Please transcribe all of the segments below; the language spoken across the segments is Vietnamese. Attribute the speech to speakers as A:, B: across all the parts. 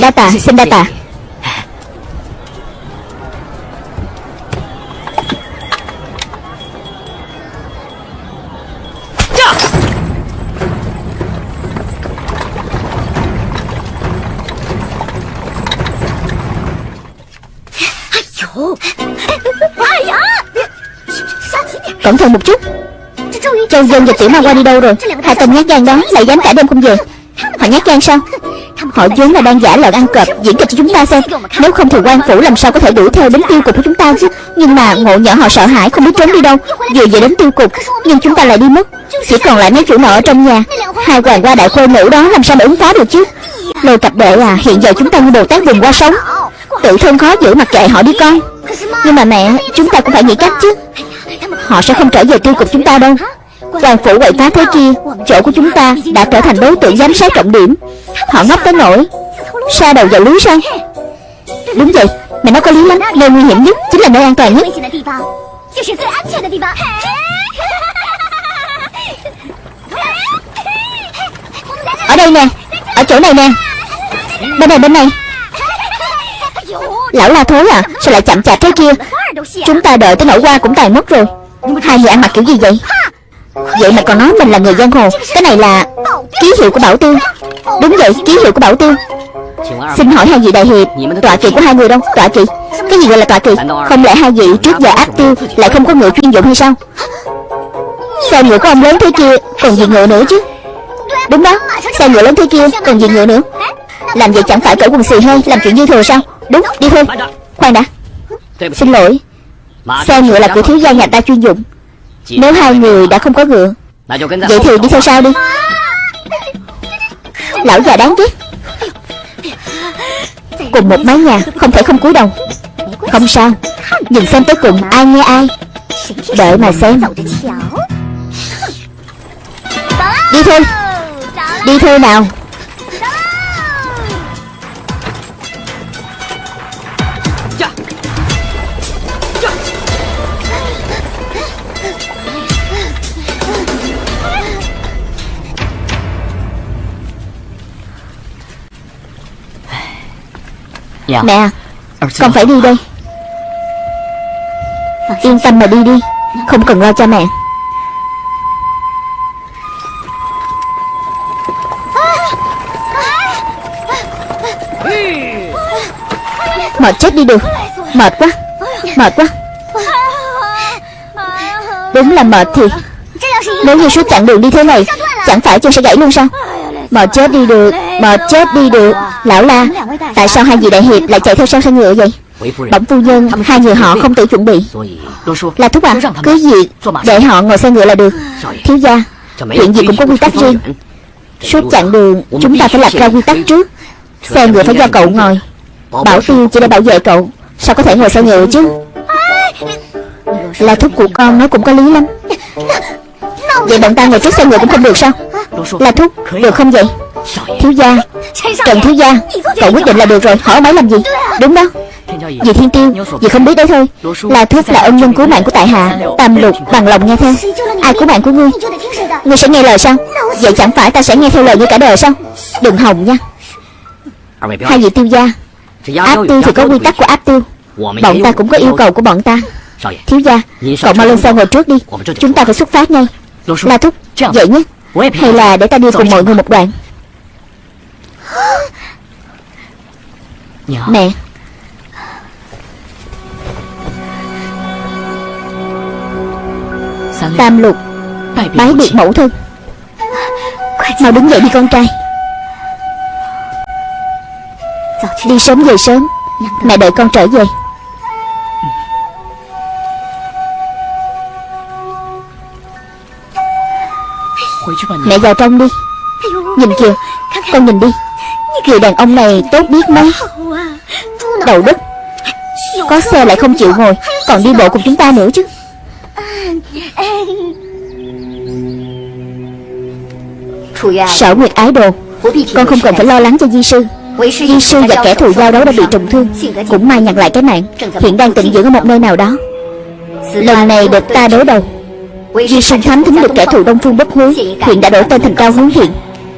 A: Đa tạ, xin đa tạ. Cẩn thận một chút Châu Dân và Tiểu Ma qua đi đâu rồi? Hai tên nhát gan đó lại dám cả đêm không về. Họ nhát gan sao? Họ vốn là đang giả lợn ăn cọp, Diễn kịch cho chúng ta xem. Nếu không thì quan phủ làm sao có thể đuổi theo đến tiêu cục của chúng ta chứ? Nhưng mà ngộ nhỡ họ sợ hãi, không biết trốn đi đâu. Vừa về đến tiêu cục, Nhưng chúng ta lại đi mất. Chỉ còn lại mấy chủ nợ ở trong nhà. Hai hoàng qua đại khuê nữ đó làm sao mà ứng phó được chứ? Lôi cặp đệ à Hiện giờ chúng ta như Bồ Tát vùng qua sống Tự thân khó giữ mặt kệ họ đi con. Nhưng mà mẹ, Chúng ta cũng phải nghĩ cách chứ. Họ sẽ không trở về tiêu cục chúng ta đâu. Hoàng phủ quậy phá thế kia, Chỗ của chúng ta đã trở thành đối tượng giám sát trọng điểm. Họ ngốc tới nỗi Sa đầu vào lưới sao? Đúng vậy mày nói có lý lắm, Nơi nguy hiểm nhất Chính là nơi an toàn nhất. Ở đây nè, Ở chỗ này nè. Bên này bên này. Lão la thối à Sao lại chậm chạp thế kia? Chúng ta đợi tới nỗi qua cũng tàn mất rồi. Hai người ăn mặc kiểu gì vậy? Vậy mà còn nói mình là người giang hồ. Cái này là ký hiệu của Bảo Tiêu Đúng vậy, ký hiệu của Bảo Tiêu Xin hỏi hai vị đại hiệp, Tọa kỵ của hai người đâu? Tọa kỵ. Cái gì gọi là tọa kỵ? Không lẽ hai vị trước giờ áp tiêu Lại không có ngựa chuyên dụng hay sao? Xe ngựa của ông lớn thế kia Còn gì ngựa nữa chứ? Đúng đó, Xe ngựa lớn thế kia Còn gì ngựa nữa? Làm vậy chẳng phải cởi quần xì hơi Làm chuyện dư thừa sao? Đúng, đi thôi. Khoan đã. Xin lỗi. Xe ngựa là của thiếu gia nhà ta chuyên dụng. Nếu hai người đã không có ngựa Vậy thì đi theo sau đi. Lão già đáng ghét Cùng một mái nhà Không thể không cúi đầu. Không sao Nhìn xem tới cùng ai nghe ai. Đợi mà xem. Đi thôi. Đi thôi nào Mẹ Con phải đi đây. Yên tâm mà đi đi Không cần lo cho mẹ. Mệt chết đi được. Mệt quá Mệt quá. Đúng là mệt thì Nếu như suốt chặng đường đi thế này Chẳng phải chân sẽ gãy luôn sao Bò chết đi được Bò chết đi được. Lão la, Tại sao hai vị đại hiệp lại chạy theo sau xe ngựa vậy? Bẩm phu nhân, Hai người họ không tự chuẩn bị. Là thúc à Cứ gì Để họ ngồi xe ngựa là được. Thiếu gia, Chuyện gì cũng có quy tắc riêng. Suốt chặng đường, Chúng ta phải lập ra quy tắc trước. Xe ngựa phải do cậu ngồi. Bảo tiêu chỉ để bảo vệ cậu. Sao có thể ngồi xe ngựa chứ? Là thúc của con nói cũng có lý lắm. Vậy bọn ta ngồi trước xe ngựa cũng không được sao? Là thúc Được không vậy? Thiếu gia, Trần thiếu gia, Cậu quyết định là được rồi, Hỏi máy làm gì? Đúng đó. Vì thiên tiêu, Vì không biết đấy thôi. Là thúc là ân nhân cứu mạng của tại hạ, Tam lục, bằng lòng nghe theo. Ai cứu mạng của ngươi? Ngươi sẽ nghe lời sao? Vậy chẳng phải ta sẽ nghe theo lời như cả đời sao? Đừng hồng nha. Hai vị tiêu gia, Áp tiêu thì có quy tắc của áp tiêu. Bọn ta cũng có yêu cầu của bọn ta. Thiếu gia, Cậu mau lên xe ngồi trước đi. Chúng ta phải xuất phát ngay. La thúc Vậy nhé. Hay là để ta đi cùng mọi người một đoạn? Mẹ. Tam lục Bái biệt mẫu thân. Mau đứng dậy đi con trai. Đi sớm về sớm. Mẹ đợi con trở về Mẹ vào trong đi. Nhìn kìa Con nhìn đi. Người đàn ông này tốt biết mấy Đầu đất Có xe lại không chịu ngồi Còn đi bộ cùng chúng ta nữa chứ. Sở Nguyệt ái đồ Con không cần phải lo lắng cho di sư. Di sư và kẻ thù giao đấu đã bị trùng thương Cũng may nhận lại cái mạng Hiện đang tịnh dưỡng ở một nơi nào đó. Lần này được ta đối đầu Di sinh thám thính được kẻ thù Đông Phương bất hối, Hiện đã đổi tên thành Cao Hướng Hiện.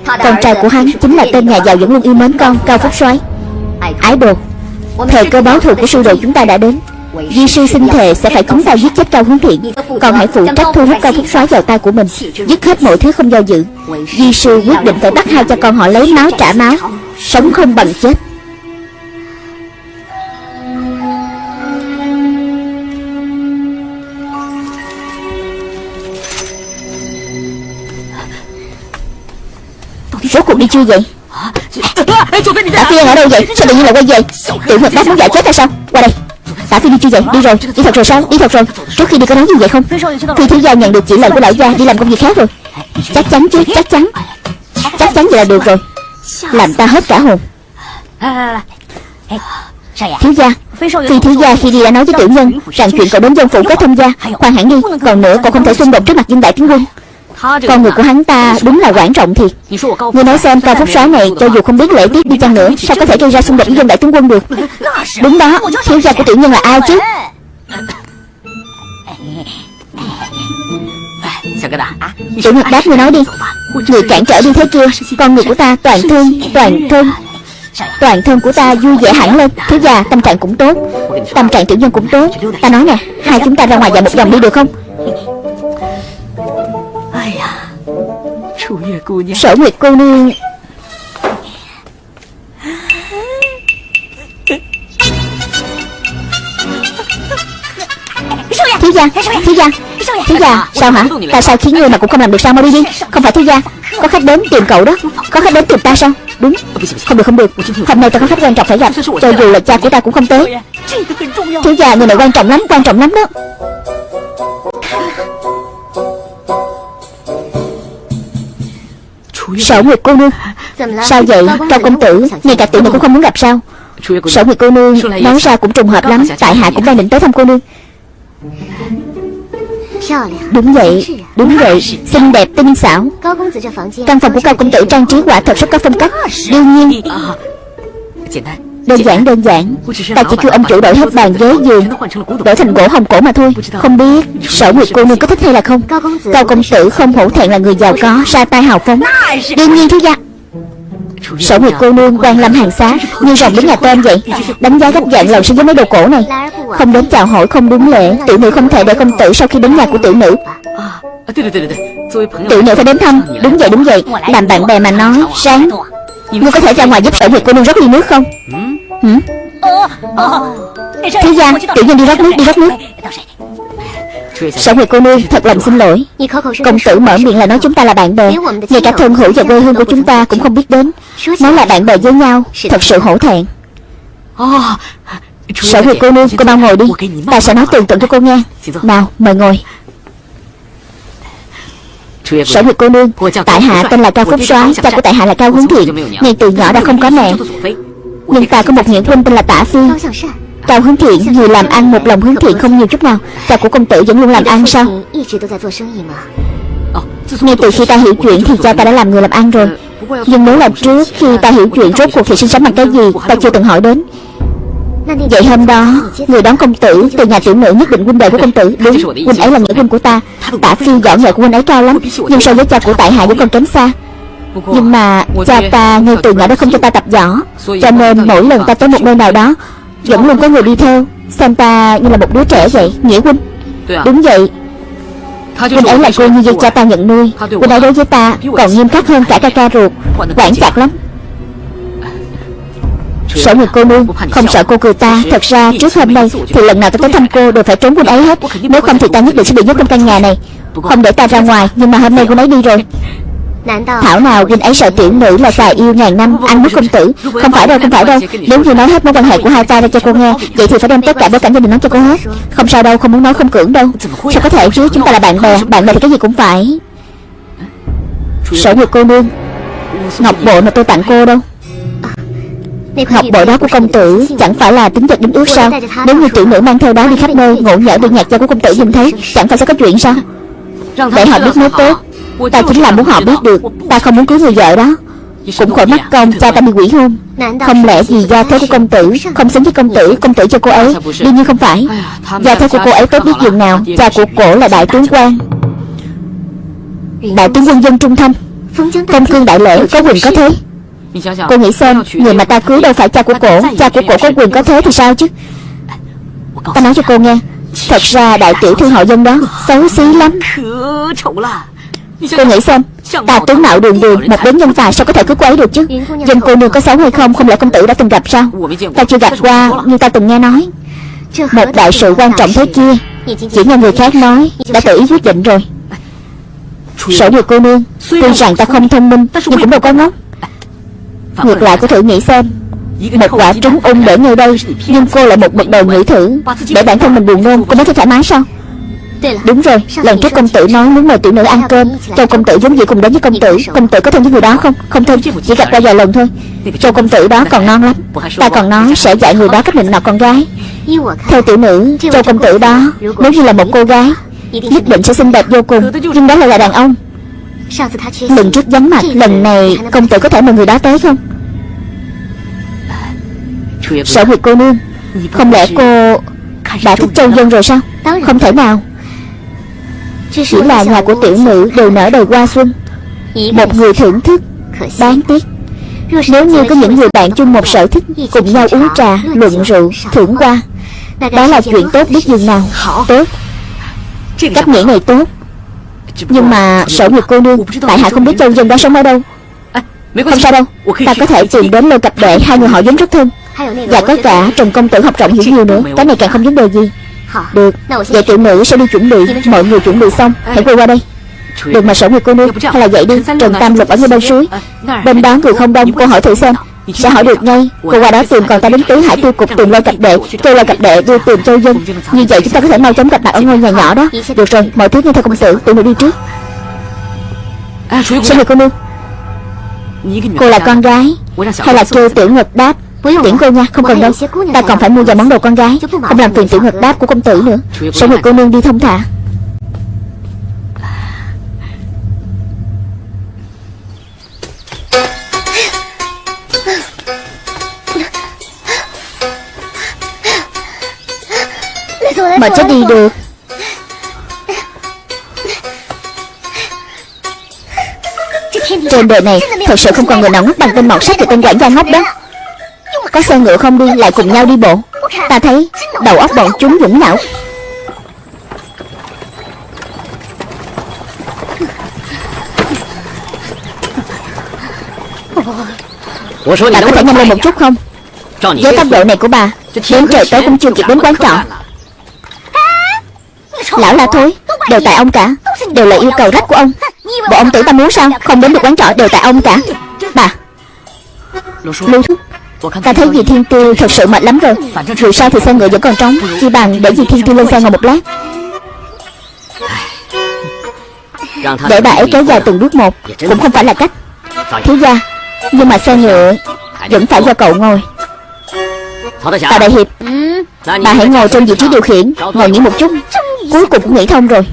A: Con trai của hắn chính là tên nhà giàu vẫn luôn yêu mến con, Cao Phúc soái. Ái đồ, Thời cơ báo thù của sư đồ chúng ta đã đến. Di sư xin thề sẽ phải chúng ta giết chết Cao Hướng Thiện Còn hãy phụ trách thu hút Cao Phúc soái vào tay của mình, Dứt hết mọi thứ không do dự. Di sư quyết định phải bắt hai cha con họ lấy máu, trả máu, Sống không bằng chết. Rốt cuộc đi chưa vậy? Tả Phi ở đâu vậy? Sao tự nhiên lại quay về? Tiểu Nhật Đáp muốn giải chết hay sao? Qua đây. Tả Phi đi chưa vậy? Đi rồi. Đi thật rồi sao? Đi thật rồi. Trước khi đi có nói gì vậy không? Phi thiếu gia nhận được chỉ lệnh của lão gia Đi làm công việc khác rồi. Chắc chắn chứ Chắc chắn. Chắc chắn vậy là được rồi. Làm ta hết cả hồn. Thiếu gia. Phi thiếu gia khi đi đã nói với tiểu nhân Rằng chuyện cậu đến dân phủ kết thông gia. Khoan hẳn đi. Còn nữa cậu không thể xung đột trước mặt dân đại tướng quân con người của hắn ta đúng là quan trọng thiệt. Ngươi nói xem cao phúc soái này Cho dù không biết lễ tiết đi chăng nữa Sao có thể gây ra xung đột với dân đại tướng quân được? Đúng đó Thiếu gia của tiểu nhân là ai chứ? Tiểu Nhật đáp ngươi nói đi. Người cản trở đi thế kia Con người của ta toàn thân Toàn thân Toàn thân của ta vui vẻ hẳn lên. Thiếu gia tâm trạng cũng tốt. Tâm trạng tiểu nhân cũng tốt. Ta nói nè Hai chúng ta ra ngoài dạo một vòng đi được không Sở Nguyệt cô nương Thiếu gia Thiếu gia Thiếu gia Sao hả? Tại sao khiến ngươi mà cũng không làm được sao mau đi đi? Không phải thiếu gia Có khách đến tìm cậu đó. Có khách đến tìm ta sao? Đúng. Không được không được. Hôm nay ta có khách quan trọng phải gặp. Cho dù là cha của ta cũng không tới. Thiếu gia người này quan trọng lắm Quan trọng lắm đó Sở Nguyệt cô nương? Sao vậy? Cao công tử Ngay cả tiểu nữ cũng không muốn gặp sao. Sở Nguyệt cô nương. Nói ra cũng trùng hợp lắm. Tại hạ cũng đang định tới thăm cô nương. Đúng vậy. Đúng vậy. Xinh đẹp tinh xảo. Căn phòng của cao công tử trang trí quả thật rất có phong cách. Đương nhiên Đơn giản đơn giản. Ta chỉ kêu ông chủ đổi hết bàn ghế giường, Đổi thành gỗ hồng cổ mà thôi. Không biết Sở Nguyệt cô nương có thích hay là không. Cao công tử không hổ thẹn là người giàu có Ra tay hào phóng. Đương nhiên thiếu gia. Sở Nguyệt cô nương quan lâm hàng xá, Như rồng đến nhà tên vậy. Đánh giá gấp giận lòng so với mấy đồ cổ này. Không đến chào hỏi, không đúng lễ. Tiểu nữ không thể để công tử sau khi đến nhà của tiểu nữ. Tiểu nữ phải đến thăm. Đúng vậy đúng vậy. Làm bạn bè mà nói Sáng Ngươi có thể ra ngoài giúp sở Nguyệt cô nương rất ly nước không? Ừ. Hử? gian Tiểu nhân đi rót nước, đi rót nước. Sở Nguyệt cô nương thật lòng xin lỗi. Công tử mở miệng là nói chúng ta là bạn bè. Ngay cả thân hữu và quê hương của chúng ta cũng không biết đến. Nói là bạn bè với nhau, Thật sự hổ thẹn. Sở Nguyệt cô nương cô mau ngồi đi. Ta sẽ nói tường tận cho cô nghe. Nào, mời ngồi. Sở Nguyệt cô nương Tại hạ tên là Cao Phúc soái Cha của tại hạ là Cao Hướng Thiện. Ngay từ nhỏ đã không có mẹ. Nhưng ta có một nghĩa huynh tên là Tả Phi. Cao Hướng Thiện, người làm ăn một lòng hướng thiện không nhiều chút nào. Cha của công tử vẫn luôn làm ăn sao? Ngay từ khi ta hiểu chuyện thì cha ta đã làm người làm ăn rồi. Nhưng nếu là trước khi ta hiểu chuyện, rốt cuộc thì sinh sống bằng cái gì? Ta chưa từng hỏi đến. Vậy hôm đó, Người đón công tử từ nhà tiểu nữ nhất định huynh đệ của công tử. Đúng, Huynh ấy là nghĩa huynh của ta. Tả phi võ nghệ của huynh ấy cao lắm. Nhưng so với cha của tại hạ vẫn còn kém xa. Nhưng mà cha ta ngay từ nhỏ đã không cho ta tập võ. Cho nên mỗi lần ta tới một nơi nào đó Vẫn luôn có người đi theo. Xem ta như là một đứa trẻ vậy Nghĩa huynh. Đúng vậy. Huynh ấy là cô như vậy cha ta nhận nuôi. Huynh ấy đối với ta còn nghiêm khắc hơn cả ca ca ruột. Quản chặt lắm. Sở Nguyệt cô nương Không sợ cô cười ta. Thật ra trước hôm nay Thì lần nào ta tới thăm cô đều phải trốn huynh ấy hết. Nếu không thì ta nhất định sẽ bị nhốt trong căn nhà này. Không để ta ra ngoài. Nhưng mà hôm nay huynh ấy đi rồi Thảo nào huynh ấy sợ tiểu nữ là xà yêu ngàn năm Ăn nước công tử. Không phải đâu không phải đâu. Nếu như nói hết mối quan hệ của hai ta ra cho cô nghe Vậy thì phải đem tất cả bối cảnh gia đình nói cho cô hết. Không sao đâu không muốn nói không cưỡng đâu. Sao có thể chứ? Chúng ta là bạn bè. Bạn bè thì cái gì cũng phải. Sở Nguyệt cô nương. Ngọc bộ mà tôi tặng cô đâu. Ngọc bội đó của công tử Chẳng phải là tính vật đính ước sao? Nếu như tiểu nữ mang theo đó đi khắp nơi Ngộ nhỡ bị nhạc gia của công tử nhìn thấy Chẳng phải sẽ có chuyện sao? Để họ biết mới tốt Ta chính là muốn họ biết được, Ta không muốn cưới người vợ đó. Cũng khỏi mất công, cha ta bị quỷ hôn Không lẽ vì gia thế của công tử, Không xứng với công tử Công tử cho cô ấy? Đương nhiên không phải. Gia thế của cô ấy tốt biết dường nào? Cha của cổ là đại tướng quan. Đại tướng quân dân trung thanh. Công cương đại lễ có quyền có thế. Cô nghĩ xem, Người mà ta cưới đâu phải cha của cổ. Cha của cổ có quyền có thế thì sao chứ? Ta nói cho cô nghe. Thật ra đại tiểu thư họ dân đó Xấu xí lắm. Cô nghĩ xem Ta tướng mạo đường đường Một đến nhân tài sao có thể cứ cô ấy được chứ? Dân cô nương có xấu hay không Không lẽ công tử đã từng gặp sao? Ta chưa gặp qua Nhưng ta từng nghe nói. Một đại sự quan trọng thế kia, Chỉ nghe người khác nói, Đã tự ý quyết định rồi. Sở điều cô nương, Tuy rằng ta không thông minh, Nhưng cũng đâu có ngốc. Ngược lại cô thử nghĩ xem, Một quả trứng ung để ngay đây, Nhưng cô lại một mực đầu nghĩ thử, Để bản thân mình buồn nôn, Cô mới thấy thoải mái sao? Đúng rồi, lần trước công tử nói muốn mời tiểu nữ ăn cơm Châu công tử giống gì cùng đến với công tử. Công tử có thân với người đó không? Không thân, chỉ gặp qua vài lần thôi. Châu công tử đó còn non lắm. Ta còn nói sẽ dạy người đó cách định nọ con gái. Theo tiểu nữ, Châu công tử đó Nếu như là một cô gái Nhất định sẽ xinh đẹp vô cùng. Nhưng đó lại là đàn ông. Lần trước vắng mặt Lần này công tử có thể mời người đó tới không? Sở Nguyệt cô nương. Không lẽ cô đã thích Châu Dân rồi sao? Không thể nào Chỉ là nhà của tiểu nữ đều nở đầy hoa xuân. Một người thưởng thức Đáng tiếc. Nếu như có những người bạn chung một sở thích Cùng nhau uống trà, luận rượu, thưởng hoa Đó là chuyện tốt biết dường nào. Tốt. Cách nghĩ này tốt. Nhưng mà sở nguyệt cô nương Tại hạ không biết châu dân đó sống ở đâu. Không sao đâu Ta có thể tìm đến lô cặp đệ Hai người họ giống rất thân. Và có cả Trần Công Tử học rộng hiểu nhiều nữa. Cái này càng không vấn đề gì Được. Vậy? Tiểu nữ sẽ đi chuẩn bị. Mọi người chuẩn bị xong. Hãy quay qua đây. Được mà sở nguyệt cô nương. Hay là vậy đi. Trần Tam Lục ở ngay bên suối. Bên đó người không đông. Cô hỏi thử xem. Sẽ hỏi được ngay? Cô qua đó tìm còn ta đến tứ hải tiêu cục tìm lôi cặp đệ. Kêu lôi cặp đệ đưa tìm châu dân. Như vậy chúng ta có thể mau chóng gặp mặt ở ngôi nhà nhỏ đó. Được rồi mọi thứ nghe theo công tử. Tụi mình đi trước. Sao người cô nương? Cô là con gái. Hay là kêu tiểu ngực đáp Tiễn cô nha, không cần đâu. Ta còn phải mua vài món đồ con gái Không làm phiền tiểu ngực đáp của công tử nữa. Sao người cô nương đi thông thả. Mà chết đi được. Trên đời này Thật sự không còn người nào ngốc bằng tên mọt sách Và tên quản gia ngốc đó Có xe ngựa không đi lại cùng nhau đi bộ? Ta thấy đầu óc bọn chúng dũng não. Ta có thể nhanh lên một chút không? Với tốc độ này của bà Đến trời tối cũng chưa kịp đến quán trọ Lão la thôi Đều tại ông cả. Đều là yêu cầu rách của ông. Bộ ông tưởng ta muốn sao? Không đến được quán trọ đều tại ông cả. Bà Lưu thúc Ta thấy dì Thiên Tiêu thật sự mệt lắm rồi. Dù sao thì xe ngựa vẫn còn trống? Chỉ bằng để dì Thiên Tiêu lên xe ngồi một lát. Để bà ấy kéo dài từng bước một, Cũng không phải là cách. Thiếu gia, Nhưng mà xe ngựa Vẫn phải do cậu ngồi. Tạ Đại Hiệp, Bà hãy ngồi trên vị trí điều khiển, Ngồi nghỉ một chút. Cuối cùng cũng nghĩ thông rồi.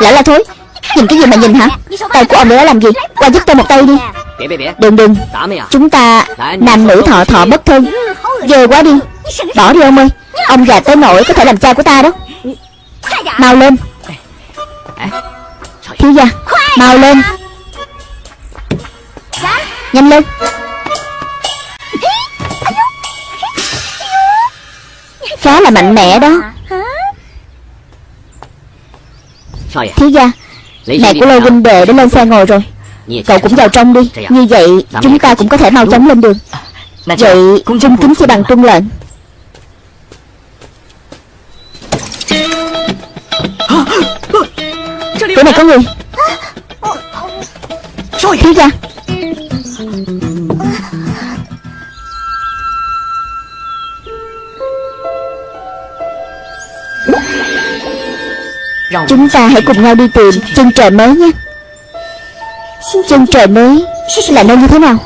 A: Lão là thối Nhìn cái gì mà nhìn hả? Tay của ông đã làm gì? Qua giúp tôi một tay đi. Đừng đừng. Chúng ta nam nữ thọ thọ bất thân. Giờ quá đi. Bỏ đi ông ơi. Ông già tới nỗi có thể làm cha của ta đó. Mau lên. Thiếu gia Mau lên. Nhanh lên. Khá là mạnh mẽ đó Thiếu gia Mẹ của Lô huynh đệ đã lên xe ngồi rồi. Cậu cũng vào trong đi. Như vậy chúng ta cũng có thể mau chóng lên đường. Vậy trung kính chỉ bằng trung lệnh. Chỗ này có người. Thiếu gia Chúng ta hãy cùng nhau đi tìm chân trời mới nhé. Chân trời mới là nơi như thế nào?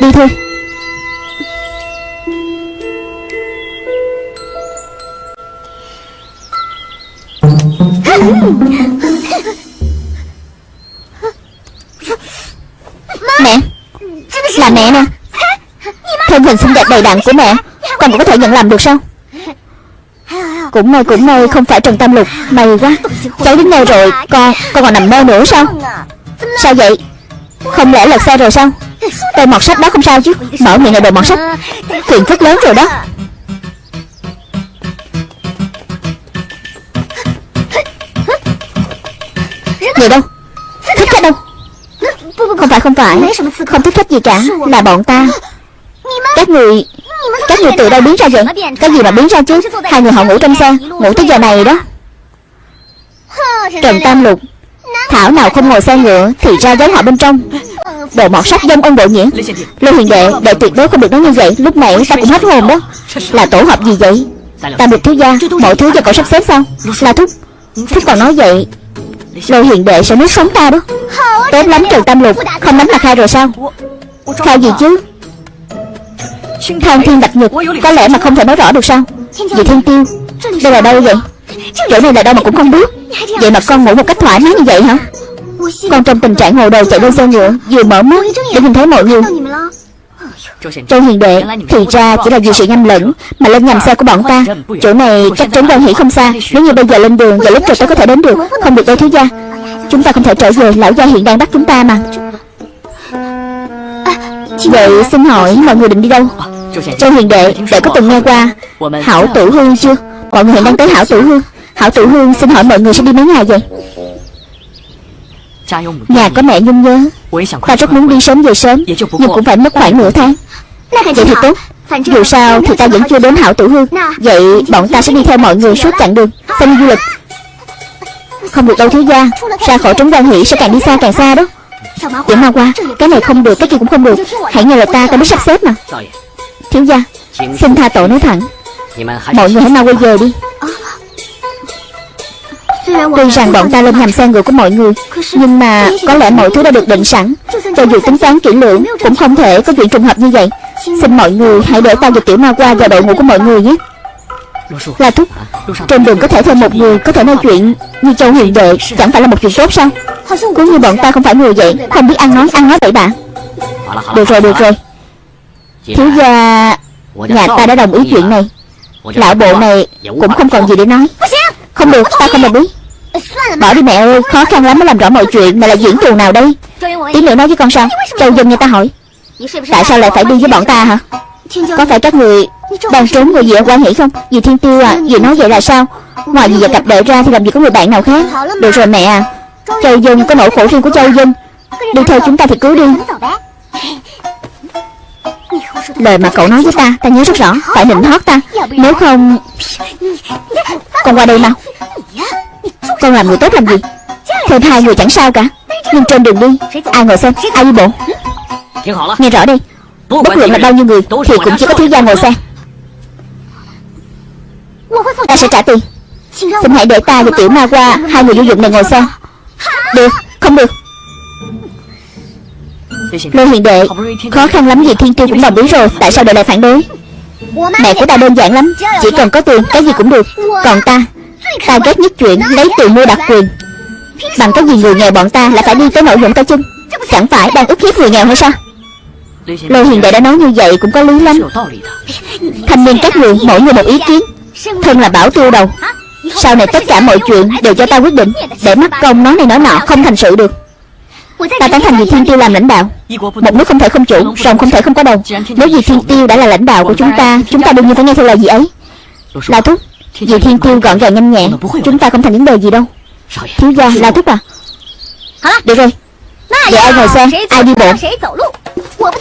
A: Đi thôi. Mẹ. Là mẹ nè Thân hình xinh đẹp đầy đặn của mẹ. Con cũng có thể nhận làm được sao cũng may cũng may, không phải Trần Tam Lục. May quá. Cháu đến nơi rồi, Con con còn nằm mơ nữa sao? Sao vậy? Không lẽ lật xe rồi sao? Tên mọt sách đó không sao chứ. Mở miệng là đồ mọt sách. Phiền phức lớn rồi đó. Người đâu? Thích khách đâu? Không phải không phải. Không thích khách gì cả. Là bọn ta. Các người các người từ đâu biến ra vậy? Cái gì mà biến ra chứ? Hai người họ ngủ trong xe, Ngủ tới giờ này đó. Trần Tam Lục, Thảo nào không ngồi xe ngựa Thì ra giống họ bên trong. Đồ mọt sách dâm ông bộ nghĩa Lê Huyền Đệ Đệ tuyệt đối không được nói như vậy. Lúc nãy ta cũng hết hồn đó. Là tổ hợp gì vậy? Tam Lục thiếu gia Mọi thứ do cậu sắp xếp sao Là thúc Thúc còn nói vậy. Lê Huyền Đệ sẽ nuốt sống ta đó. Tốt lắm, Trần Tam Lục. Không đánh mặt khai rồi sao? Khai gì chứ? Thang thiên bạch nhật Có lẽ mà không thể nói rõ được sao? Vì thiên tiêu, Đây là đâu vậy? Chỗ này là đâu mà cũng không biết. Vậy mà con ngủ một cách thoải mái như vậy hả? Con trong tình trạng hồ đồ chạy lên xe ngựa, Vừa mở mắt, để nhìn thấy mọi người. Châu hiền đệ, Thì ra chỉ là vì sự nhầm lẫn Mà lên nhầm xe của bọn ta. Chỗ này cách trốn đơn hỉ không xa, Nếu như bây giờ lên đường Và lúc trời tới có thể đến được, Không được đâu thiếu gia. Chúng ta không thể trở về, Lão gia hiện đang bắt chúng ta mà. Vậy xin hỏi mọi người định đi đâu? Châu hiền đệ Đệ có từng nghe qua Hảo tử hương chưa? Mọi người hiện đang tới hảo tử hương. Hảo tử hương xin hỏi mọi người sẽ đi mấy ngày vậy? Nhà có mẹ nhung nhớ. Ta rất muốn đi sớm về sớm, Nhưng cũng phải mất khoảng nửa tháng. Vậy thì tốt. Dù sao thì ta vẫn chưa đến hảo tử hương. Vậy bọn ta sẽ đi theo mọi người suốt chặng đường, Xem du lịch. Không được đâu thiếu gia. Ra khỏi trấn quan hỷ sẽ càng đi xa càng xa đó. Tiểu ma qua Cái này không được cái kia cũng không được. Hãy nghe lời ta ta biết sắp xếp mà. Thiếu gia Xin tha tội nói thẳng. Mọi người hãy mau quay về đi. Tuy rằng bọn ta lên nhầm xe ngựa của mọi người Nhưng mà có lẽ mọi thứ đã được định sẵn. Cho dù tính toán kỹ lưỡng Cũng không thể có chuyện trùng hợp như vậy. Xin mọi người hãy để ta và tiểu ma qua vào đội ngũ của mọi người nhé Dạ, là thúc, Trên đường có thể thêm một người Có thể nói chuyện như châu hiền đệ, Chẳng phải là một chuyện tốt sao? Cũng như bọn ta không phải người vậy, Không biết ăn nói ăn nói bậy bạ Được rồi được rồi. Thiếu gia, Nhà ta đã đồng ý chuyện này. Lão bộ này cũng không còn gì để nói. Không được, ta không đồng ý. Bỏ đi mẹ ơi, Khó khăn lắm mới làm rõ mọi chuyện mà là diễn trù nào đây? Tí nữa nói với con sao? Châu dân nghe ta hỏi. Tại sao lại phải đi với bọn ta hả? Có phải các người đang trốn người gì ở quan hỷ không? Dì Thiên Tiêu à Dì nói vậy là sao? Ngoài dì và cặp đệ ra thì làm gì có người bạn nào khác? Được rồi mẹ à. Châu dân có nỗi khổ riêng của Châu dân. Đi theo chúng ta thì cứ đi. Lời mà cậu nói với ta Ta nhớ rất rõ Phải định hót ta. Nếu không Con qua đây nào Con làm người tốt làm gì? Thêm hai người chẳng sao cả. Nhưng trên đường đi Ai ngồi xem Ai đi bộ? Nghe rõ đi Bất luận là bao nhiêu người Thì cũng chỉ có thiếu gia ngồi xe Ta sẽ trả tiền. Xin hãy để ta và tiểu ma qua Hai người vô dụng này ngồi xe Được Không được. Lê Hiền Đệ Khó khăn lắm gì Thiên Tiêu cũng đồng ý rồi Tại sao đệ lại phản đối? Mẹ của ta đơn giản lắm Chỉ cần có tiền cái gì cũng được. Còn ta Ta ghét nhất chuyện lấy tiền mua đặc quyền. Bằng cái gì người nghèo bọn ta lại phải đi tới nỗi dụng tay chân Chẳng phải đang ức hiếp người nghèo hay sao Lê Hiền Đệ đã nói như vậy cũng có lý lắm. Thanh niên các người mỗi người một ý kiến. Thân là bảo tiêu đầu Sau này tất cả mọi chuyện đều do ta quyết định. Để mắc công nói này nói nọ không thành sự được. Ta tán thành vì Thiên Tiêu làm lãnh đạo. Một nước không thể không chủ Rồng không thể không có đầu. Nếu vì Thiên Tiêu đã là lãnh đạo của chúng ta Chúng ta đương nhiên phải nghe theo lời gì ấy. La Thúc Vì Thiên Tiêu gọn gàng nhanh nhẹn Chúng ta không thành vấn đề gì đâu. Thiếu gia La Thúc à. Được rồi. Vậy ai ngồi xe Ai đi bộ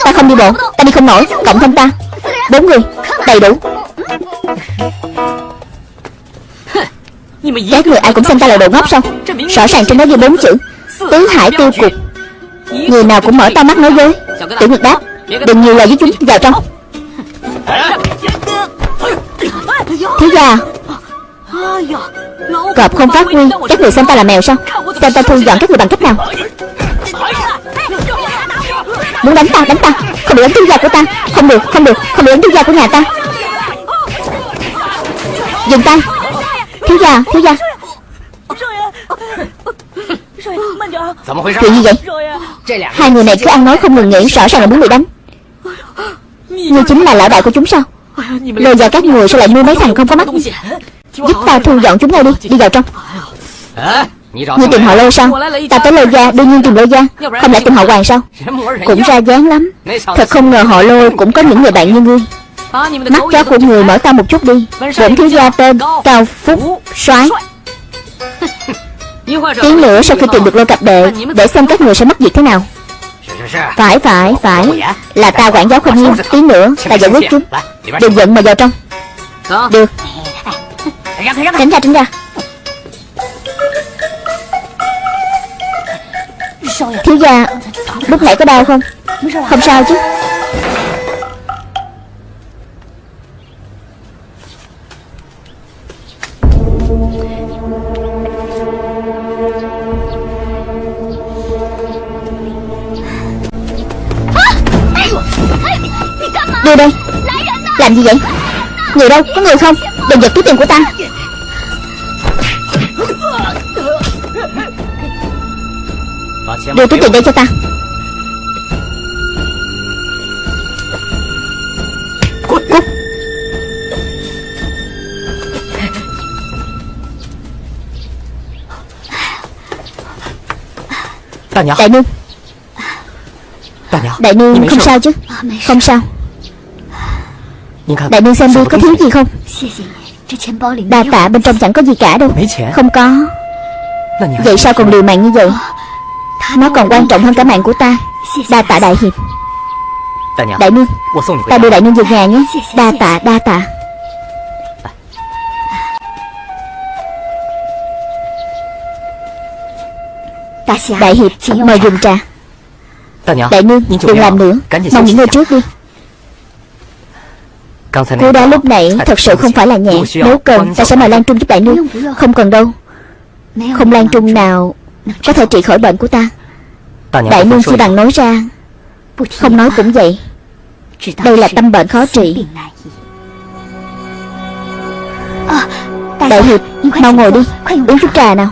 A: Ta không đi bộ Ta đi không nổi Cộng thêm ta. Bốn người Đầy đủ. Các người ai cũng xem ta là đồ ngốc sao? Rõ ràng trên đó ghi bốn chữ Tứ hải tiêu cục. Người nào cũng mở to mắt nói dối. Tiểu Nguyệt đáp Đừng nhiều lời với chúng Vào trong. Thiếu gia Cọp không phát huy Các người xem ta là mèo sao? Xem ta thu dọn các người bằng cách nào Muốn đánh ta đánh ta. Không được đánh thiếu da của ta. Không được không được. Không được đánh thiếu da của nhà ta. Dừng tay. Thiếu gia thiếu gia. Chuyện gì vậy? Hai người này cứ ăn nói không ngừng nghỉ Rõ ràng là muốn bị đánh? Ngươi chính là lão đại của chúng sao? Lôi vào các người sao lại nuôi mấy thằng không có mắt? Giúp ta thu dọn chúng ngay đi. Đi vào trong. Ngươi tìm họ lôi sao Ta tới lôi gia đương nhiên tìm lôi gia. Không lẽ tìm họ hoàng sao? Cũng ra dáng lắm. Thật không ngờ họ lôi cũng có những người bạn như ngươi Mắt chó của người mở to một chút đi. Bổn thiếu gia tên Cao Phúc soái. Tiếng nữa sau khi tìm được lôi cặp đệ Để xem các người sẽ mất việc thế nào. Phải phải phải. Là ta quản giáo không nghiêm Tiếng nữa ta giải quyết chúng. Đừng giận mà vào trong. Được. Tránh ra tránh ra Thiếu gia, Lúc nãy có đau không? Không sao chứ. Đưa đây Làm gì vậy? Người đâu? Có người không? Đừng giật túi tiền của ta. Đưa túi tiền đây cho ta. Cút Cút. Đại nương. Đại nương không sao chứ? Không sao. Đại nương xem đi có thiếu gì? không? Đa tạ bên trong chẳng có gì cả đâu. Không có. Vậy sao còn liều mạng như vậy Nó còn quan trọng hơn cả mạng của ta. Đa tạ đại hiệp. Đại nương Ta đưa đại nương về nhà nhé. Đa tạ đa tạ. Đại hiệp mời dùng trà. Đại nương đừng làm nữa. Mau nghỉ ngơi trước đi. Cô đá lúc nãy thật sự không phải là nhẹ. Nếu cần ta sẽ mời Lan Trung giúp đại nương. Không cần đâu. Không Lan Trung nào Có thể trị khỏi bệnh của ta Đại nương chỉ bằng nói ra. Không nói cũng vậy. Đây là tâm bệnh khó trị. Đại hiệp Mau ngồi đi. Uống chút trà nào.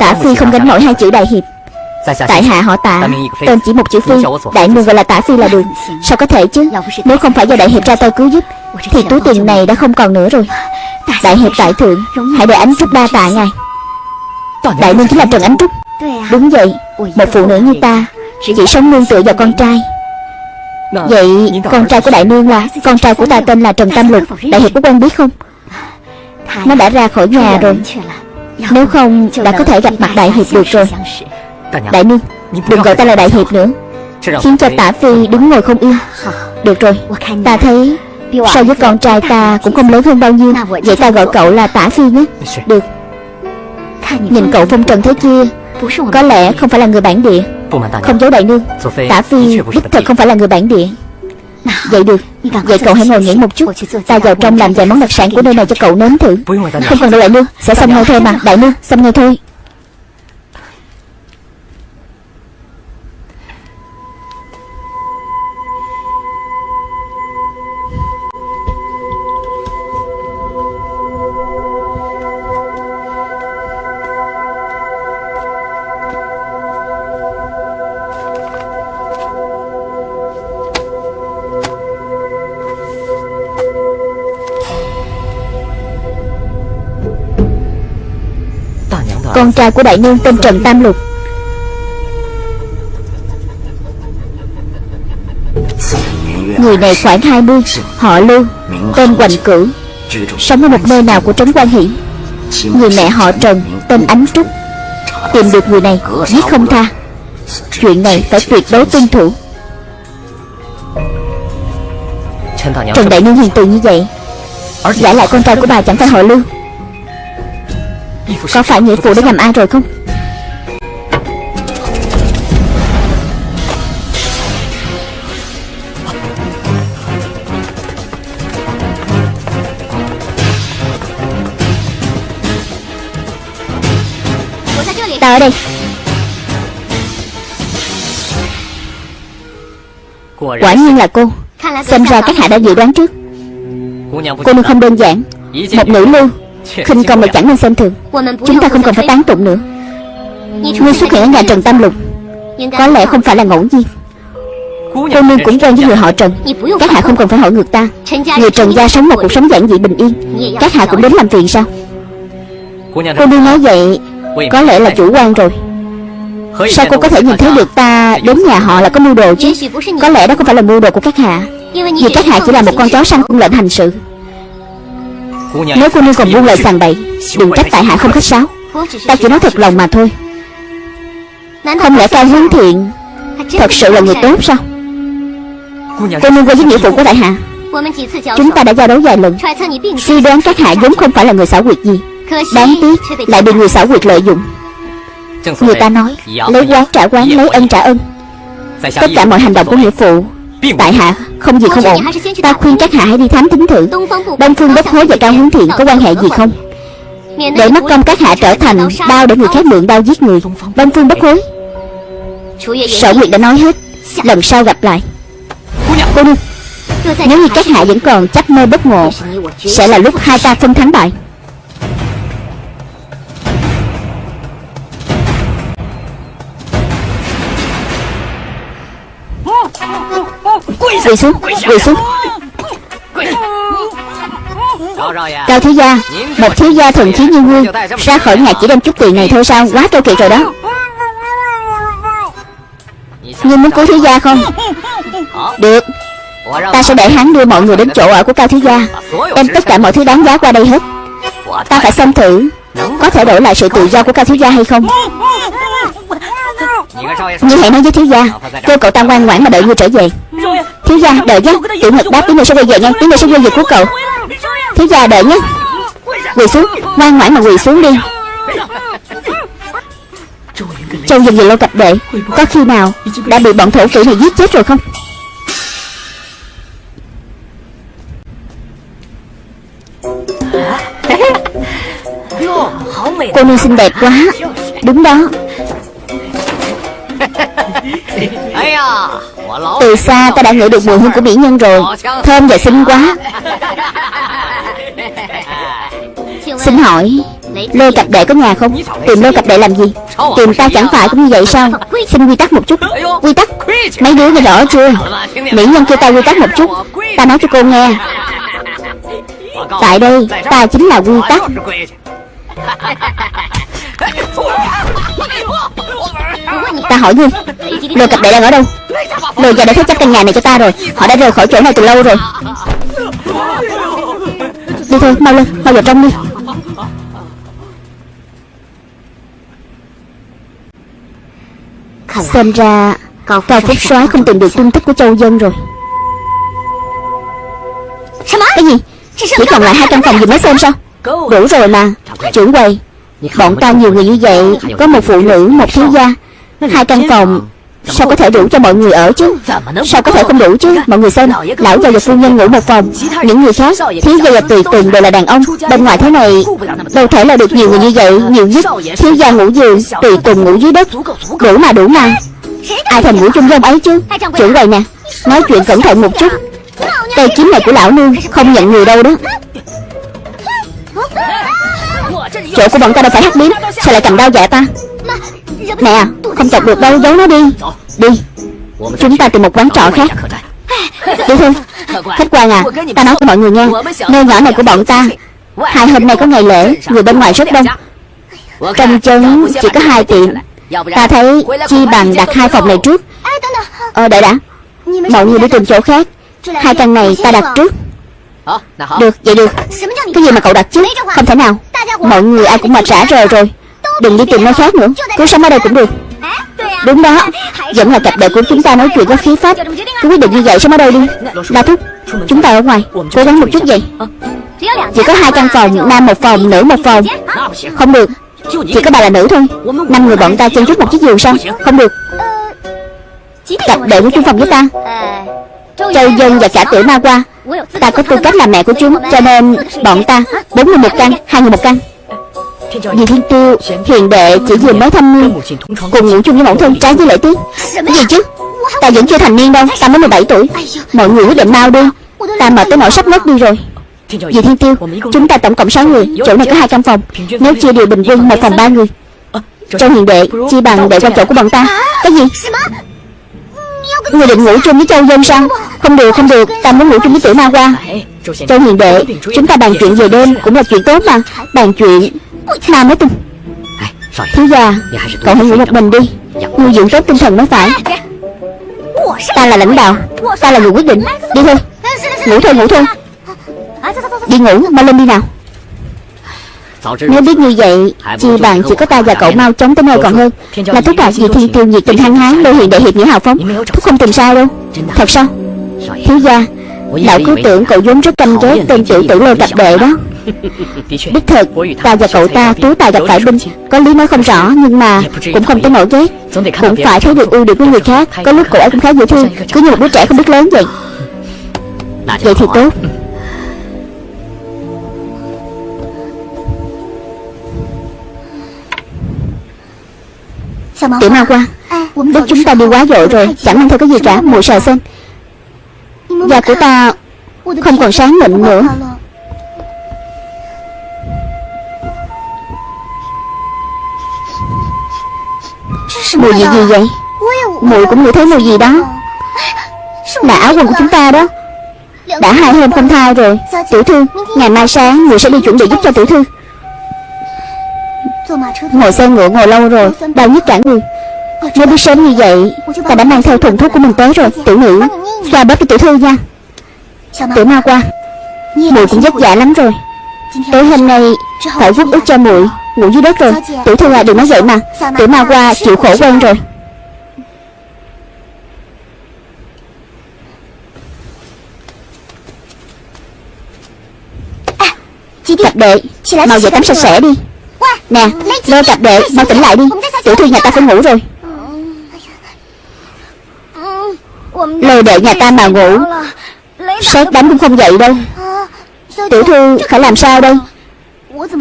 A: Tả Phi không gánh nổi hai chữ đại hiệp. Tại hạ họ tạ Tên chỉ một chữ Phi. Đại nương gọi là tả Phi là được. Sao có thể chứ? Nếu không phải do đại hiệp ra tay cứu giúp Thì túi tiền này đã không còn nữa rồi. Đại hiệp tại thượng Hãy để ánh trúc đa tạ ngài Đại nương chính là Trần Ánh Trúc. Đúng vậy Một phụ nữ như ta, Chỉ sống nương tựa vào con trai. Vậy con trai của đại nương là, Con trai của ta tên là Trần Tam Lục. Đại hiệp có quen biết không? Nó đã ra khỏi nhà rồi. Nếu không, đã có thể gặp mặt đại hiệp được rồi. Đại nương, Đừng gọi ta là đại hiệp nữa. Khiến cho tả phi đứng ngồi không yên. Được rồi, Ta thấy So với con trai ta cũng không lớn hơn bao nhiêu. Vậy ta gọi cậu là tả phi nhé. Được. Nhìn cậu phong trần thế kia Có lẽ không phải là người bản địa。Không giấu đại nương Tả phi đích thật không phải là người bản địa。Vậy được Vậy cậu hãy ngồi nghỉ một chút Ta vào trong làm vài món đặc sản của nơi này cho cậu nếm thử。Không cần đâu đại nương Sẽ xong ngay thôi mà Đại nương xong ngay thôi trai của đại nương tên Trần Tam Lục. Người này khoảng 20 Họ Lưu, Tên Hoành Cửu, Sống ở một nơi nào của Trấn Quan Hiển Người mẹ họ Trần Tên Ánh Trúc. Tìm được người này, Giết không tha. Chuyện này phải tuyệt đối tuân thủ. Trần Đại Nương hiền từ như vậy, Giả lại con trai của bà chẳng phải họ Lưu có phải nghĩa vụ đã nhầm ai rồi không? Ta ở đây. Quả nhiên là cô. Xem ra các hạ đã dự đoán trước. Cô nương không đơn giản. Một nữ lưu khinh công lại chẳng nên xem thường. Chúng ta không cần phải tán tụng nữa. Ngươi xuất hiện ở nhà Trần Tam Lục Có lẽ không phải là ngẫu nhiên. Cô nương cũng quen với người họ Trần. Các hạ không cần phải hỏi ngược ta. Người Trần gia sống một cuộc sống giản dị bình yên. Các hạ cũng đến làm phiền sao? Cô nương nói vậy Có lẽ là chủ quan rồi. Sao cô có thể nhìn thấy được ta đến nhà họ là có mưu đồ chứ? Có lẽ đó không phải là mưu đồ của các hạ. Vì các hạ chỉ là một con chó săn cung lệnh hành sự Nếu cô nương còn buông lời sàng bậy Đừng trách tại hạ không khách sáo. Ta chỉ nói thật lòng mà thôi. Không lẽ cao hướng thiện? Thật sự là người tốt sao? Cô nương quen với nghĩa vụ của đại hạ. Chúng ta đã giao đấu vài lần. Suy đoán các hạ vốn không phải là người xảo quyệt gì. Đáng tiếc lại bị người xảo quyệt lợi dụng. Người ta nói Lấy quán trả quán, lấy ân trả ân. Tất cả mọi hành động của nghĩa phụ Tại hạ không gì không ổn. Ta khuyên các hạ hãy đi thám thính thử. Đông Phương Bất Hối và Cao Hướng Thiện có quan hệ gì không? Để mất công các hạ trở thành đao để người khác mượn đao giết người. Đông Phương Bất Hối. Sở Nguyệt đã nói hết. Lần sau gặp lại. Cô nương Nếu như các hạ vẫn còn chấp mơ bất ngộ Sẽ là lúc hai ta phân thắng bại Quỳ xuống Quỳ xuống. Cao thiếu gia Một thiếu gia thần khí như ngươi Ra khỏi nhà chỉ đem chút tiền này thôi sao? Quá keo kiệt rồi đó. Ngươi muốn cứu thiếu gia không? Được. Ta sẽ để hắn đưa mọi người đến chỗ ở của Cao thiếu gia. Đem tất cả mọi thứ đáng giá qua đây hết. Ta phải xem thử Có thể đổi lại sự tự do của Cao thiếu gia hay không. Ngươi hãy nói với thiếu gia Kêu cậu ta ngoan ngoãn mà đợi ngươi trở về Thiếu gia đợi nhé Tiểu Ngực đáp tiếng người sẽ quay về nha. Tiếng người sẽ quay về của cậu. Thiếu gia đợi nhé Quỳ xuống. Ngoan ngoãn mà quỳ xuống đi. Châu dần dần lâu cặp đệ Có khi nào đã bị bọn thổ phỉ này giết chết rồi không? Cô nương xinh đẹp quá. Đúng đó Từ xa ta đã ngửi được mùi hương của mỹ nhân rồi. Thơm và xinh quá. Xin hỏi Lôi cặp đệ có nhà không? Tìm lôi cặp đệ làm gì? Tìm ta chẳng phải cũng như vậy sao? Xin quy tắc một chút. Quy tắc? Mấy đứa nghe rõ chưa? Mỹ nhân kêu ta quy tắc một chút. Ta nói cho cô nghe. Tại đây ta chính là quy tắc. Ta hỏi ngươi Lôi cặp đệ đang ở đâu? Lôi gia đã thế chấp căn nhà này cho ta rồi. Họ đã rời khỏi chỗ này từ lâu rồi. Đi thôi mau lên Mau vào trong đi. Xem ra Cao Phúc soái không tìm được tung tích của châu dân rồi. Cái gì? Chỉ còn lại hai căn phòng dùng nói xem sao? Đủ rồi mà Trưởng quầy. Bọn ta nhiều người như vậy Có một phụ nữ, một thiếu gia. Hai căn phòng Sao có thể đủ cho mọi người ở chứ? Sao có thể không đủ chứ? Mọi người xem Lão già và phu nhân ngủ một phòng. Những người khác Thiếu gia và tùy tùng đều là đàn ông. Bên ngoài thế này Đâu thể là được nhiều người như vậy. Nhiều nhất Thiếu gia ngủ giường Tùy tùng ngủ dưới đất. Đủ mà đủ mà. Ai thèm ngủ chung với ông ấy chứ? Trưởng quầy nè Nói chuyện cẩn thận một chút. Tay kiếm này của lão nương Không nhận người đâu đó. Chỗ của bọn ta đâu phải hắc liếm Sao lại cầm đao dạ ta Nè à, Không chọc được đâu, giấu nó đi. Đi. Chúng ta tìm một quán trọ khác. Đi thôi Khách quan à Ta nói cho mọi người nghe. Nơi nhỏ này của bọn ta, Hai hôm nay có ngày lễ, Người bên ngoài rất đông. Trong chân chỉ có hai tiệm. Ta thấy chi bằng đặt hai phòng này trước. Ờ đợi đã. Mọi người đi tìm chỗ khác. Hai căn này ta đặt trước. Được, vậy được. Cái gì mà cậu đặt chứ Không thể nào. Mọi người ai cũng mệt rã rời rồi. Đừng đi tìm nơi khác nữa. Cứ sống ở đây cũng được. Đúng đó. Vẫn là cặp đệ của chúng ta nói chuyện có khí phách Cứ quyết định như vậy sống ở đây đi. La Thúc Chúng ta ở ngoài. Cố gắng một chút vậy. Chỉ có hai căn phòng Nam một phòng Nữ một phòng. Không được. Chỉ có bà là nữ thôi. Năm người bọn ta chen chút một chiếc giường sao? Không được. Cặp đệ của chung phòng với ta. Châu Dân và cả tiểu ma qua. Ta có tư cách là mẹ của chúng Cho nên bọn ta Bốn người một căn Hai người một căn Dì Thiên Tiêu Hiền đệ chỉ vừa mới thăm niên Cùng ngủ chung với mẫu thân trái với lễ tiết. Cái gì chứ? Ta vẫn chưa thành niên đâu Ta mới 17 tuổi. Mọi người quyết định mau đi. Ta mệt tới nỗi sắp ngất đi rồi. Dì Thiên Tiêu Chúng ta tổng cộng 6 người Chỗ này có hai căn phòng. Nếu chia đều bình quân một phòng ba người. Châu hiền đệ Chi bằng đệ qua chỗ của bọn ta. Cái gì? Người định ngủ chung với Châu Dân sao? Không được không được. Ta muốn ngủ chung với tiểu ma qua. Châu hiền đệ Chúng ta bàn chuyện về đêm Cũng là chuyện tốt mà. Bàn chuyện Ma mới tin Thiếu gia Cậu hãy ngủ một mình đi. Nuôi dưỡng tốt tinh thần mới phải. Ta là lãnh đạo. Ta là người quyết định. Đi thôi. Ngủ thôi ngủ thôi. Đi ngủ mau lên đi nào. Nếu biết như vậy Chi bằng chỉ có ta và cậu mau chống tới nơi còn hơn. Là thúc đạt vì thiên tiêu nhiệt tình hăng hái Lô hiện đại hiệp nghĩa hào phóng. Thúc không tìm sai đâu. Thật sao? Thiếu gia Lão cứ tưởng cậu vốn rất căm ghét tên tiểu tử lô cặp đệ đó. Đích thật Ta và cậu ta tú tài gặp phải binh Có lý nói không rõ Nhưng mà cũng không tới nổi ghét. Cũng phải thấy được ưu điểm của người khác Có lúc cậu ấy cũng khá dễ thương Cứ như một đứa trẻ không biết lớn vậy. Vậy thì tốt. Tiểu ma qua Lúc chúng ta đi quá dội rồi Chẳng mang theo cái gì cả Mùi sờ xem Da của ta Không còn sáng mịn nữa. Mùi gì gì vậy? Mùi cũng ngửi thấy mùi gì đó? Là áo quần của chúng ta đó. Đã hai hôm không thai rồi. Tiểu thư, Ngày mai sáng người sẽ đi chuẩn bị giúp cho tiểu thư. Ngồi xe ngựa ngồi lâu rồi, Đau nhức cả người. Nếu biết sớm như vậy, Ta đã mang theo thùng thuốc của mình tới rồi, Tiểu nữ. Xoa bóp cho tiểu thư nha. Tiểu ma qua. Mùi cũng vất vả lắm rồi. Tối hôm nay, Phải vút út cho muội. Ngủ dưới đất rồi. Tiểu thư à đừng nói vậy mà. Tiểu ma qua chịu khổ quen rồi. Cặp đệ, Mau về tắm sạch sẽ đi. Nè Lơ cặp đệ, Mau tỉnh lại đi. Tiểu thư nhà ta phải ngủ rồi. Lôi đệ nhà ta mà ngủ. Sét đánh cũng không dậy đâu. Tiểu thư phải làm sao đây?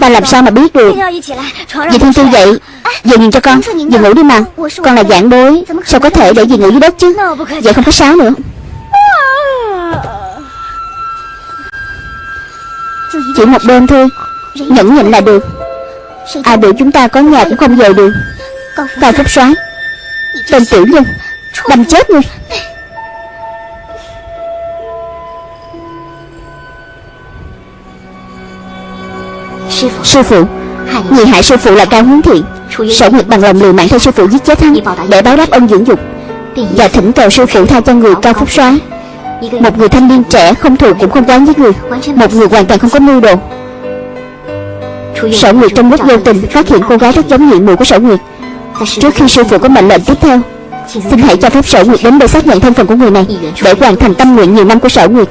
A: Ta làm sao mà biết được? Dì Thiên Tiêu dậy Dì nhìn cho con Dì ngủ đi mà. Con là giảng bối, Sao có thể để dì ngủ dưới đất chứ? Vậy không có sáo nữa. Chỉ một đêm thôi, Nhẫn nhịn là được. À, Ai biểu chúng ta có nhà cũng không về được. Cao Phúc soái, Tên tiểu nhân, Đâm chết ngươi Sư phụ. Người hại sư phụ là Cao Hướng Thiện Sở Nguyệt bằng lòng liều mạng theo sư phụ giết chết hắn Để báo đáp ân dưỡng dục. Và thỉnh cầu sư phụ tha cho người Cao Phúc soái. Một người thanh niên trẻ không thù cũng không quán với người. Một người hoàn toàn không có mưu đồ. Sở Nguyệt trong lúc vô tình phát hiện cô gái rất giống nhị mùi của Sở Nguyệt. Trước khi sư phụ có mệnh lệnh tiếp theo Xin hãy cho phép Sở Nguyệt đến đây xác nhận thân phận của người này Để hoàn thành tâm nguyện nhiều năm của Sở Nguyệt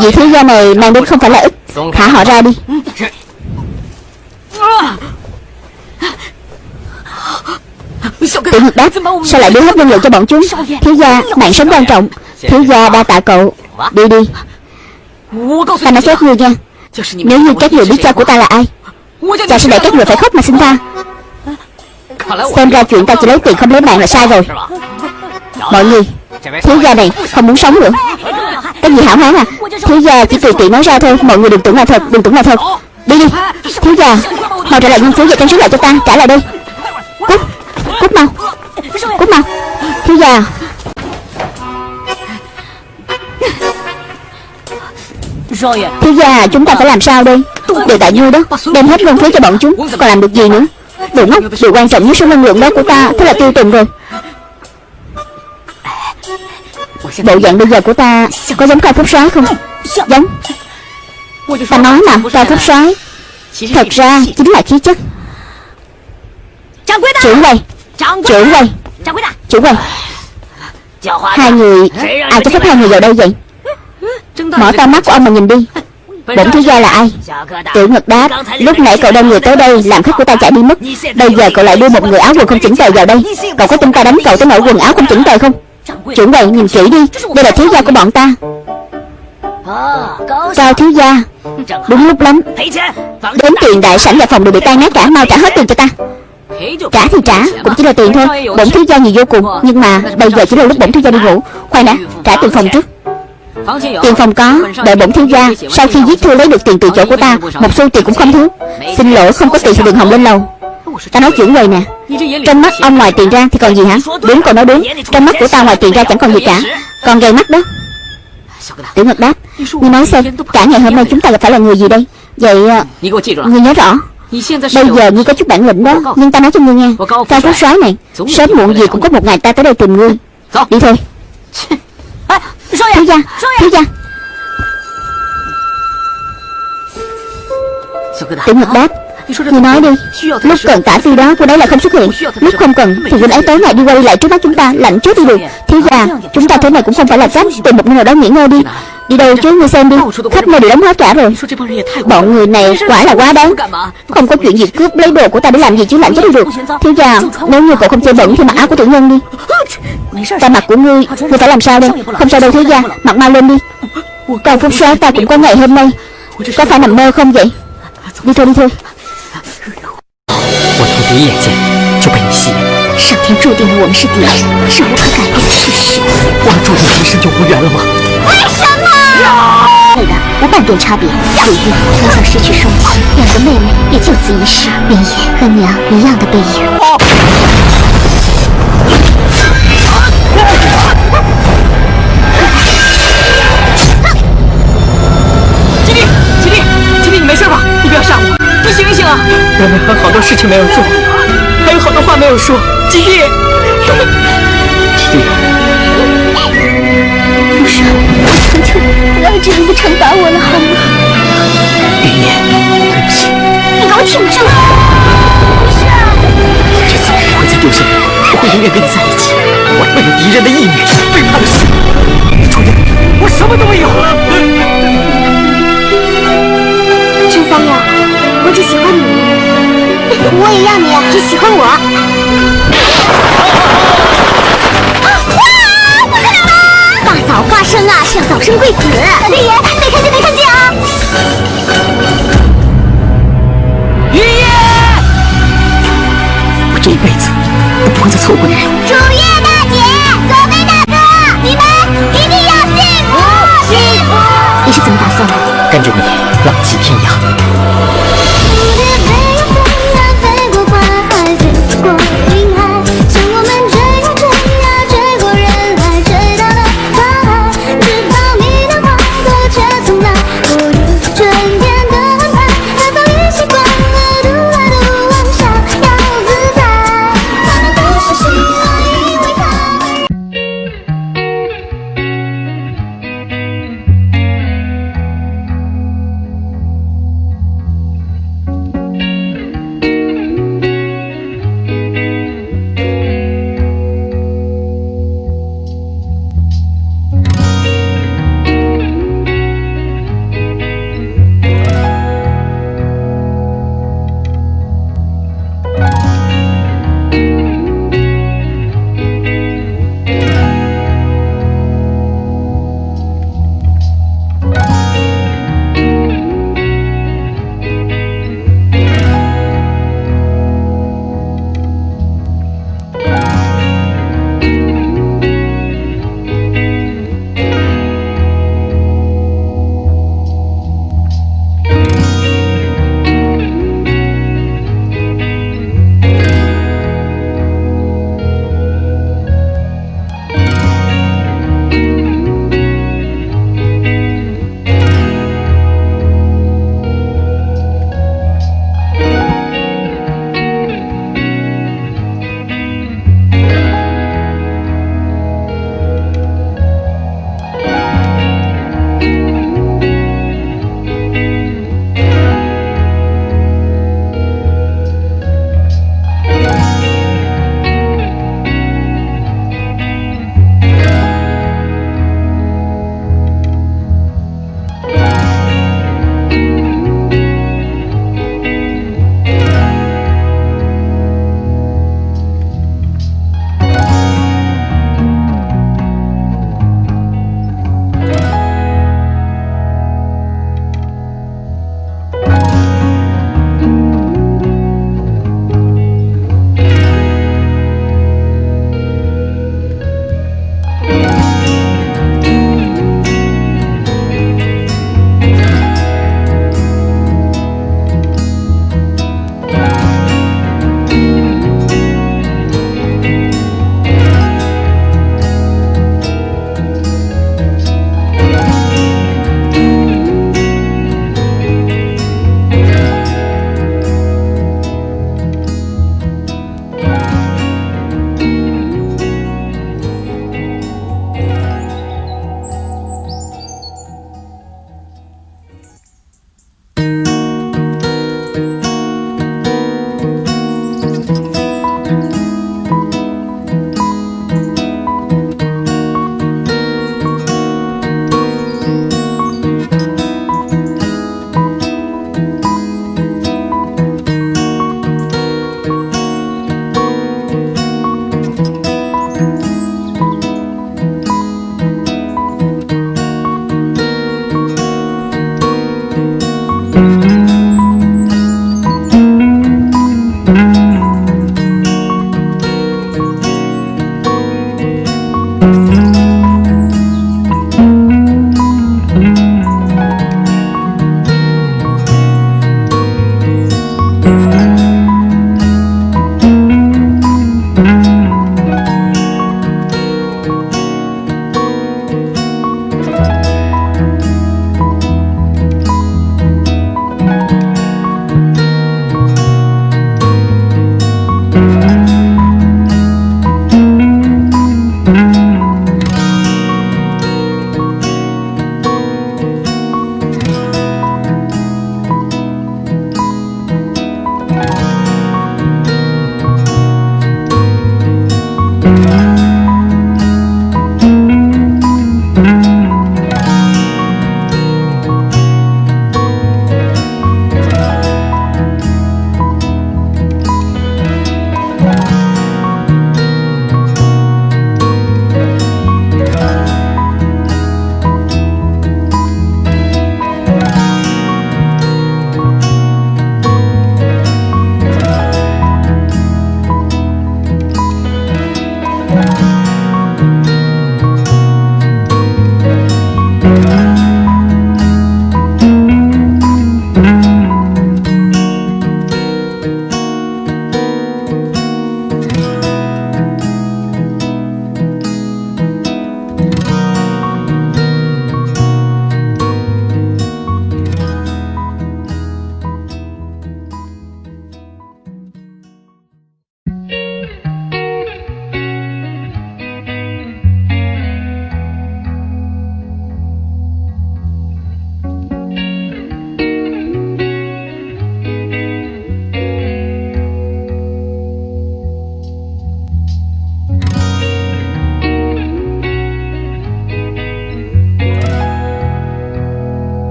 A: Vị thiếu gia này mang đến không phải là ít Thả họ ra đi. Tiểu Nhật đáp Sao lại đưa hết nhân lực cho bọn chúng? Thiếu gia mạng sống quan trọng. Thiếu gia đa tạ cậu. Đi đi. Ta nói phép ngươi nha Nếu như các người biết cha của ta là ai Cha sẽ để các người phải khóc mà xin tha Xem ra chuyện ta chỉ lấy tiền không lấy mạng là sai rồi. Mọi người Thiếu gia này không muốn sống nữa cái gì hảo hán à? Thiếu gia, chỉ tùy tiện nói ra thôi. Mọi người đừng tưởng là thật, Đừng tưởng là thật. Đi đi. Thiếu gia, Mau trả lại ngân phiếu và trang sức lại cho ta. Trả lại đi. Cút. Cút mau. Cút mau. Thiếu gia. Thiếu gia, chúng ta phải làm sao đây? Đều tại như đó, Đem hết ngân phiếu cho bọn chúng. Còn làm được gì nữa? Đồ ngốc Điều quan trọng nhất số năng lượng đó của ta, Thế là tiêu tùng rồi. Bộ dạng bây giờ của ta Có giống cao phúc soái không? Giống. Ta nói mà cao phúc soái Thật ra chính là khí chất. Trưởng quầy. Trưởng quầy. Trưởng quầy. Hai người Ai cho phép hai người vào đây vậy? Mở to mắt của ông mà nhìn đi. Bổn thiếu gia là ai? Tiểu Ngật đáp Lúc nãy cậu đem người tới đây Làm khách của ta chạy đi mất. Bây giờ cậu lại đưa một người áo quần không chỉnh tề vào đây. Cậu có tin ta đánh cậu tới nỗi quần áo không chỉnh tề không Trưởng quầy nhìn kỹ đi. Đây là thiếu gia của bọn ta. Cao thiếu gia. Đúng lúc lắm. Đến tiền đại sảnh và phòng đều bị tan nát cả, Mau trả hết tiền cho ta. Trả thì trả, Cũng chỉ là tiền thôi. Bổn thiếu gia nhiều vô cùng, Nhưng mà bây giờ chỉ là lúc bổn thiếu gia đi ngủ. Khoan đã, Trả tiền phòng trước. Tiền phòng có, Đợi bổn thiếu gia. Sau khi giết thư lấy được tiền từ chỗ của ta, Một xu tiền cũng không thiếu. Xin lỗi, không có tiền thì đừng hòng lên lầu. Ta nói chuyện người nè. Trong mắt ông ngoài tiền ra thì còn gì hả? Đúng còn nói đúng. Trong mắt của ta ngoài tiền ra chẳng còn gì cả. Còn gầy mắt đó. Tiểu ngọc đáp, Ngươi nói xem, Cả ngày hôm nay chúng ta gặp phải là người gì đây? Vậy ờ, Ngươi nhớ rõ. Bây giờ ngươi có chút bản lĩnh đó, Nhưng ta nói cho ngươi nghe. Cao phú soái này, Sớm muộn gì cũng có một ngày ta tới đây tìm ngươi. Đi thôi. Thiếu gia Thiếu gia. Tiểu ngọc đáp thì nói đi. Lúc cần tả ti đó, cô đấy là không xuất hiện. Lúc không cần, thì cô ấy tối ngày đi quay lại trước mắt chúng ta, Lạnh chết đi được. Thế già chúng ta thế này cũng không phải là cách Tìm một nơi nào đó nghỉ ngơi đi. Đi đâu chứ, ngươi xem đi. Khách nơi đều đóng hết cả rồi. Bọn người này quả là quá đáng. Không có chuyện gì cướp lấy đồ của ta để làm gì chứ, lạnh chết đi được. Thế già nếu như cậu không chơi bẩn thì mặc áo của tiểu nhân đi. Ta mặc của ngươi Ngươi phải làm sao đây? Không sao đâu thế già Mặc mau lên đi. Trong phút sáng ta cũng có ngày hôm nay. Có phải nằm mơ không vậy? Đi thôi đi thôi.
B: 一眼见就被你吸引，
A: 上天注定了我们是敌人，是无可改变的事实。
B: 我们注定今生就无缘了吗？
A: 为什么？对的，无半点差别。鲁豫从小失去双亲，两个妹妹也就此一世，明野和娘一样的背影。
B: 吉利，吉利，吉利，你没事吧？你不要吓我。你醒一醒啊！我们还有好多事情没有做，好多话没有说。吉弟，吉弟，
A: 父神，我求求你，不要这样子惩罚我了，好吗？
B: 云烟，对不起。
A: 你给我挺住！
B: 不是，这次我不会再丢下你，我会永远跟你在一起。我为了敌人的义女，背叛了师父。楚言，我什么都没有。
A: 陈三友。我只喜欢你，我也要你只喜欢我。大早花生啊，是要早生贵子。老天爷，没看见没看见啊！
B: 爷爷，我这一辈子都不会再错过你。
A: 楚月大姐，左飞大哥，你们一定要幸福幸福！你是怎么打算的？
B: 跟着你浪迹天涯。